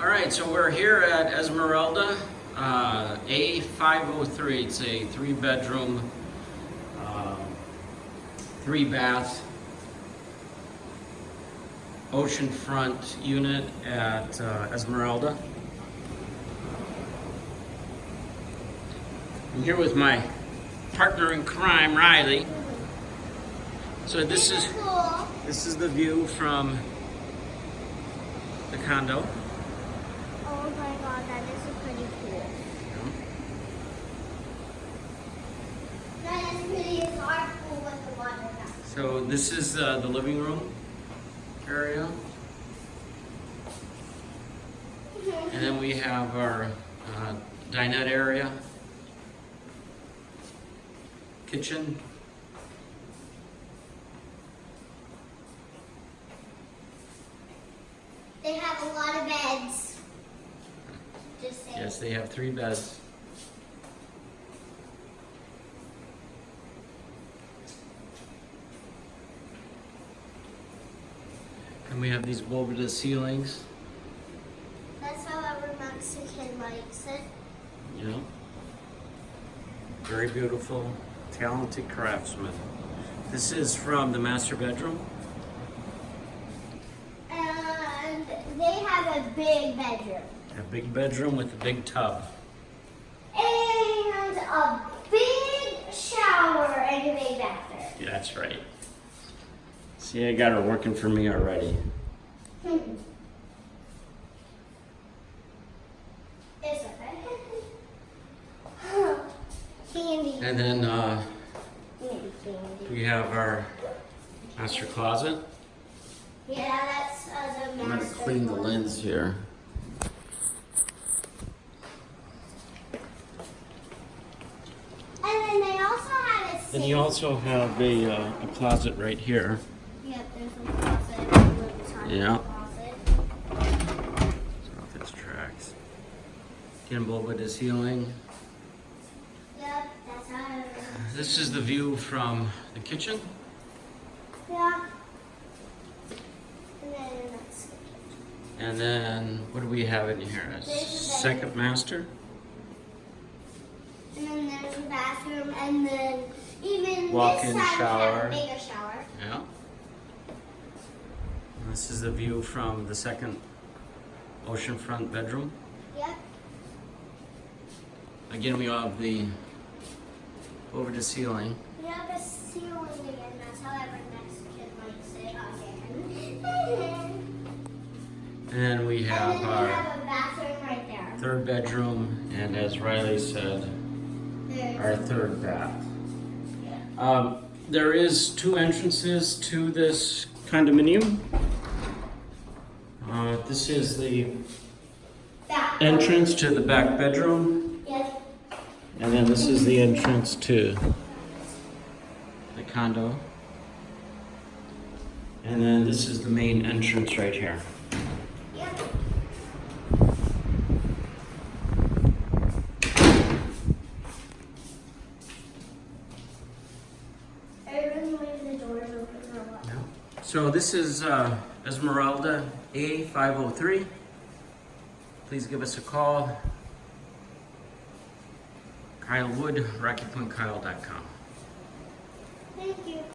All right, so we're here at Esmeralda, uh, A503. It's a three-bedroom, um, three-bath, oceanfront unit at uh, Esmeralda. I'm here with my partner in crime, Riley. So this is this is the view from the condo. Oh my god, that is pretty cool. Not as pretty as with the water fountain. So this is uh, the living room area, and then we have our uh, dinette area, kitchen, They have a lot of beds. Yes, they have three beds. And we have these bulbous ceilings. That's how every Mexican likes it. Know, very beautiful, talented craftsman. This is from the master bedroom. And they have a big bedroom. A big bedroom with a big tub. And a big shower and a big bathroom. Yeah, that's right. See, I got her working for me already. It's okay. candy. And then uh, we have our master closet. Yeah, that's uh, the I'm gonna master. clean the lens here. And then they also have a Then sink. you also have a, uh, a closet right here. Yeah, there's a closet. Yeah. Closet. So if it's tracks. Gimbal with the ceiling. Yep, that's how it is. This is the view from the kitchen. Yeah. And then And then what do we have in here? A second master. And then there's a bathroom, and then even Walk-in side shower. have a bigger shower. Yeah. And this is the view from the second oceanfront bedroom. Yep. Again, we have the over the ceiling. We have a ceiling again. That's how every Mexican likes it again. And then we have and then we our have a bathroom right there. third bedroom, and as Riley said, There's our third bath. Um, there is two entrances to this condominium. Uh, this is the entrance to the back bedroom, Yep. and then this is the entrance to the condo. And then this is the main entrance right here. So this is uh, Esmeralda A503. Please give us a call. Kyle Wood, RockyPointKyle.com. Thank you.